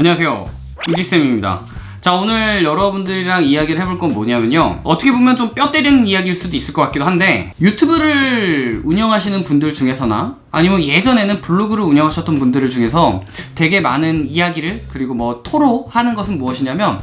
안녕하세요. 우지쌤입니다. 자 오늘 여러분들이랑 이야기를 해볼 건 뭐냐면요. 어떻게 보면 좀 뼈 때리는 이야기일 수도 있을 것 같기도 한데 유튜브를 운영하시는 분들 중에서나 아니면 예전에는 블로그를 운영하셨던 분들 중에서 되게 많은 이야기를 그리고 뭐 토로하는 것은 무엇이냐면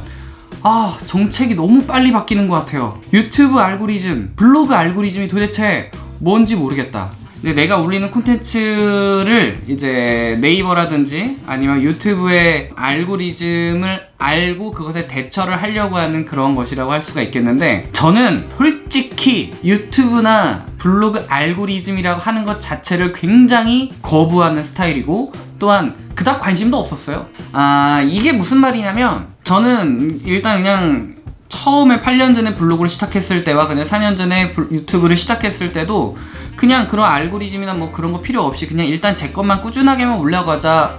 아 정책이 너무 빨리 바뀌는 것 같아요. 유튜브 알고리즘 블로그 알고리즘이 도대체 뭔지 모르겠다 근데 내가 올리는 콘텐츠를 이제 네이버라든지 아니면 유튜브의 알고리즘을 알고 그것에 대처를 하려고 하는 그런 것이라고 할 수가 있겠는데 저는 솔직히 유튜브나 블로그 알고리즘이라고 하는 것 자체를 굉장히 거부하는 스타일이고 또한 그닥 관심도 없었어요. 아 이게 무슨 말이냐면 저는 일단 그냥 처음에 8년 전에 블로그를 시작했을 때와 그냥 4년 전에 유튜브를 시작했을 때도 그냥 그런 알고리즘이나 뭐 그런 거 필요 없이 그냥 일단 제 것만 꾸준하게만 올려가자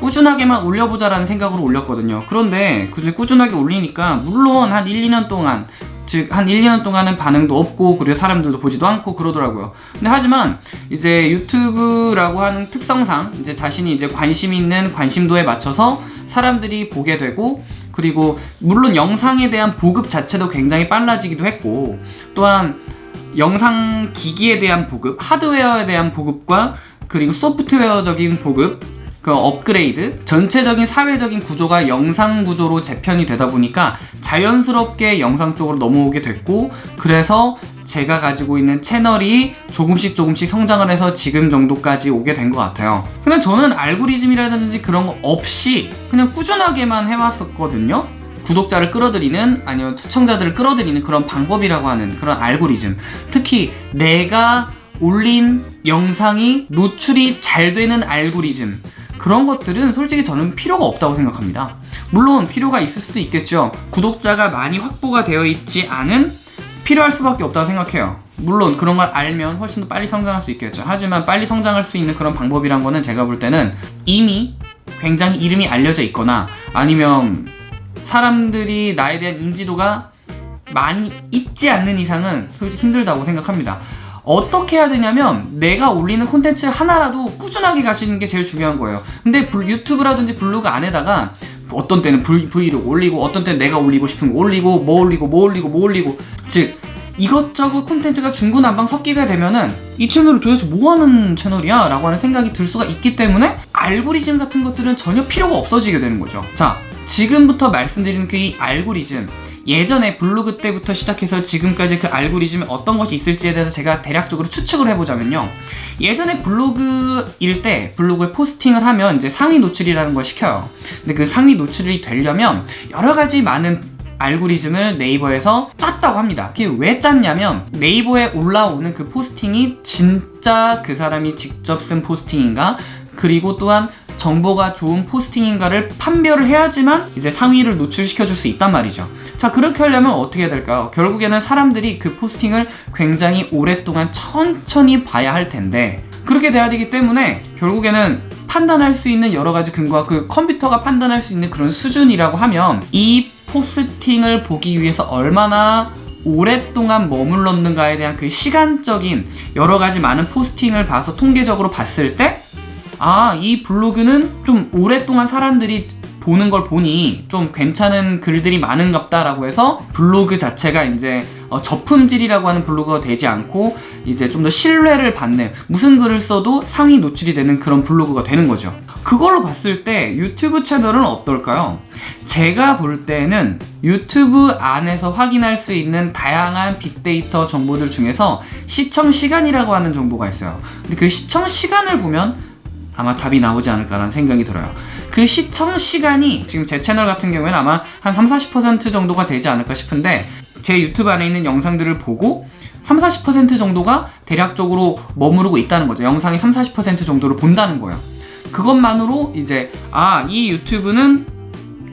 꾸준하게만 올려보자 라는 생각으로 올렸거든요. 그런데 그 꾸준하게 올리니까 물론 한 1, 2년 동안 즉 한 1, 2년 동안은 반응도 없고 그리고 사람들도 보지도 않고 그러더라고요. 근데 하지만 이제 유튜브라고 하는 특성상 이제 자신이 이제 관심 있는 관심도에 맞춰서 사람들이 보게 되고 그리고 물론 영상에 대한 보급 자체도 굉장히 빨라지기도 했고 또한 영상 기기에 대한 보급, 하드웨어에 대한 보급과 그리고 소프트웨어적인 보급, 그 업그레이드, 전체적인 사회적인 구조가 영상 구조로 재편이 되다 보니까 자연스럽게 영상 쪽으로 넘어오게 됐고 그래서 제가 가지고 있는 채널이 조금씩 조금씩 성장을 해서 지금 정도까지 오게 된 것 같아요. 그냥 저는 알고리즘이라든지 그런 거 없이 그냥 꾸준하게만 해왔었거든요. 구독자를 끌어들이는 아니면 시청자들을 끌어들이는 그런 방법이라고 하는 그런 알고리즘. 특히 내가 올린 영상이 노출이 잘 되는 알고리즘. 그런 것들은 솔직히 저는 필요가 없다고 생각합니다. 물론 필요가 있을 수도 있겠죠. 구독자가 많이 확보가 되어 있지 않은 필요할 수밖에 없다고 생각해요. 물론 그런 걸 알면 훨씬 더 빨리 성장할 수 있겠죠. 하지만 빨리 성장할 수 있는 그런 방법이란 거는 제가 볼 때는 이미 굉장히 이름이 알려져 있거나 아니면 사람들이 나에 대한 인지도가 많이 있지 않는 이상은 솔직히 힘들다고 생각합니다. 어떻게 해야 되냐면 내가 올리는 콘텐츠 하나라도 꾸준하게 가시는 게 제일 중요한 거예요. 근데 유튜브라든지 블로그 안에다가 어떤 때는 브이로그 올리고 어떤 때는 내가 올리고 싶은 거 올리고 뭐 올리고 뭐 올리고 뭐 올리고. 즉 이것저것 콘텐츠가 중구난방 섞이게 되면은 이 채널이 도대체 뭐하는 채널이야? 라고 하는 생각이 들 수가 있기 때문에 알고리즘 같은 것들은 전혀 필요가 없어지게 되는 거죠. 자 지금부터 말씀드리는 그 이 알고리즘. 예전에 블로그 때부터 시작해서 지금까지 그 알고리즘에 어떤 것이 있을지에 대해서 제가 대략적으로 추측을 해보자면요. 예전에 블로그일 때 블로그에 포스팅을 하면 이제 상위 노출이라는 걸 시켜요. 근데 그 상위 노출이 되려면 여러 가지 많은 알고리즘을 네이버에서 짰다고 합니다. 그게 왜 짰냐면 네이버에 올라오는 그 포스팅이 진짜 그 사람이 직접 쓴 포스팅인가? 그리고 또한 정보가 좋은 포스팅인가를 판별을 해야지만 이제 상위를 노출시켜 줄 수 있단 말이죠. 자 그렇게 하려면 어떻게 해야 될까요? 결국에는 사람들이 그 포스팅을 굉장히 오랫동안 천천히 봐야 할 텐데 그렇게 돼야 되기 때문에 결국에는 판단할 수 있는 여러 가지 근거와 그 컴퓨터가 판단할 수 있는 그런 수준이라고 하면 이 포스팅을 보기 위해서 얼마나 오랫동안 머물렀는가에 대한 그 시간적인 여러 가지 많은 포스팅을 봐서 통계적으로 봤을 때 아, 이 블로그는 좀 오랫동안 사람들이 보는 걸 보니 좀 괜찮은 글들이 많은갑다 라고 해서 블로그 자체가 이제 어, 저품질이라고 하는 블로그가 되지 않고 이제 좀 더 신뢰를 받는 무슨 글을 써도 상위 노출이 되는 그런 블로그가 되는 거죠 그걸로 봤을 때 유튜브 채널은 어떨까요? 제가 볼 때는 유튜브 안에서 확인할 수 있는 다양한 빅데이터 정보들 중에서 시청 시간이라고 하는 정보가 있어요. 근데 그 시청 시간을 보면 아마 답이 나오지 않을까라는 생각이 들어요. 그 시청 시간이 지금 제 채널 같은 경우에는 아마 한 30, 40% 정도가 되지 않을까 싶은데 제 유튜브 안에 있는 영상들을 보고 30, 40% 정도가 대략적으로 머무르고 있다는 거죠. 영상의 30, 40% 정도를 본다는 거예요 그것만으로 이제 아 이 유튜브는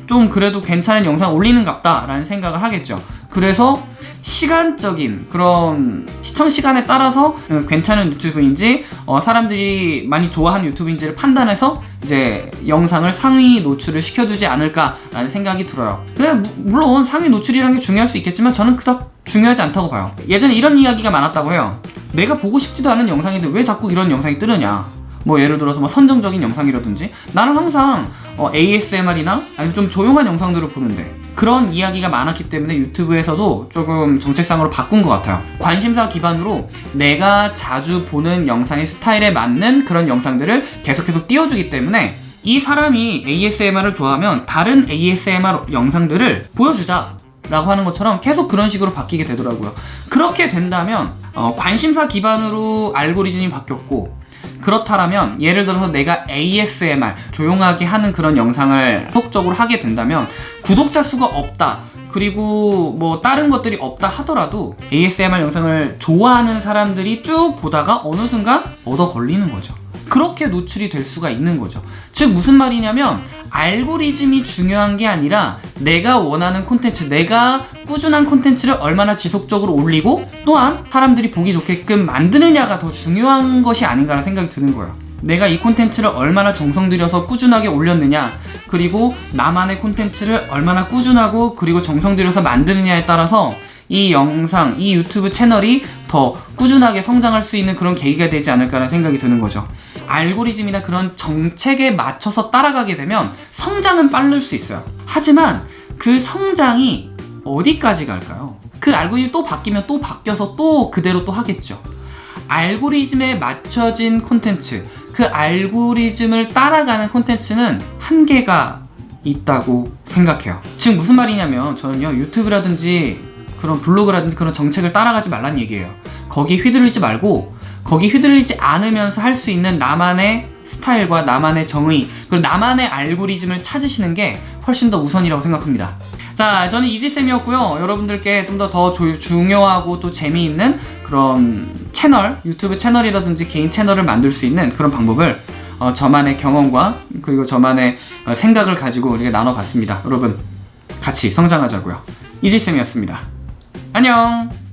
좀 그래도 괜찮은 영상 올리는 갑다 라는 생각을 하겠죠. 그래서 시간적인 그런 시청 시간에 따라서 괜찮은 유튜브인지 어, 사람들이 많이 좋아하는 유튜브인지를 판단해서 이제 영상을 상위 노출을 시켜주지 않을까라는 생각이 들어요. 근데 물론 상위 노출이라는 게 중요할 수 있겠지만 저는 그닥 중요하지 않다고 봐요. 예전에 이런 이야기가 많았다고 해요. 내가 보고 싶지도 않은 영상인데 왜 자꾸 이런 영상이 뜨느냐 뭐 예를 들어서 뭐 선정적인 영상이라든지 나는 항상 어, ASMR이나 아니면 좀 조용한 영상들을 보는데 그런 이야기가 많았기 때문에 유튜브에서도 조금 정책상으로 바꾼 것 같아요. 관심사 기반으로 내가 자주 보는 영상의 스타일에 맞는 그런 영상들을 계속해서 띄워주기 때문에 이 사람이 ASMR을 좋아하면 다른 ASMR 영상들을 보여주자. 라고 하는 것처럼 계속 그런 식으로 바뀌게 되더라고요. 그렇게 된다면 어, 관심사 기반으로 알고리즘이 바뀌었고 그렇다면 예를 들어서 내가 ASMR 조용하게 하는 그런 영상을 속적으로 하게 된다면 구독자 수가 없다. 그리고 뭐 다른 것들이 없다 하더라도 ASMR 영상을 좋아하는 사람들이 쭉 보다가 어느 순간 얻어 걸리는 거죠. 그렇게 노출이 될 수가 있는 거죠. 즉 무슨 말이냐면 알고리즘이 중요한 게 아니라 내가 원하는 콘텐츠, 내가 꾸준한 콘텐츠를 얼마나 지속적으로 올리고 또한 사람들이 보기 좋게끔 만드느냐가 더 중요한 것이 아닌가라는 생각이 드는 거예요. 내가 이 콘텐츠를 얼마나 정성 들여서 꾸준하게 올렸느냐 그리고 나만의 콘텐츠를 얼마나 꾸준하고 그리고 정성 들여서 만드느냐에 따라서 이 영상, 이 유튜브 채널이 더 꾸준하게 성장할 수 있는 그런 계기가 되지 않을까라는 생각이 드는 거죠. 알고리즘이나 그런 정책에 맞춰서 따라가게 되면 성장은 빠를 수 있어요. 하지만 그 성장이 어디까지 갈까요? 그 알고리즘이 또 바뀌면 또 바뀌어서 또 그대로 또 하겠죠. 알고리즘에 맞춰진 콘텐츠, 그 알고리즘을 따라가는 콘텐츠는 한계가 있다고 생각해요. 지금 무슨 말이냐면 저는요 유튜브라든지 그런 블로그라든지 그런 정책을 따라가지 말란 얘기예요. 거기 휘둘리지 말고 거기 휘둘리지 않으면서 할 수 있는 나만의 스타일과 나만의 정의 그리고 나만의 알고리즘을 찾으시는 게 훨씬 더 우선이라고 생각합니다. 자, 저는 이지쌤이었고요. 여러분들께 좀 더 더 중요하고 또 재미있는 그런 채널, 유튜브 채널이라든지 개인 채널을 만들 수 있는 그런 방법을 어, 저만의 경험과 그리고 저만의 어, 생각을 가지고 우리가 나눠봤습니다. 여러분, 같이 성장하자고요. 이지쌤이었습니다. 안녕!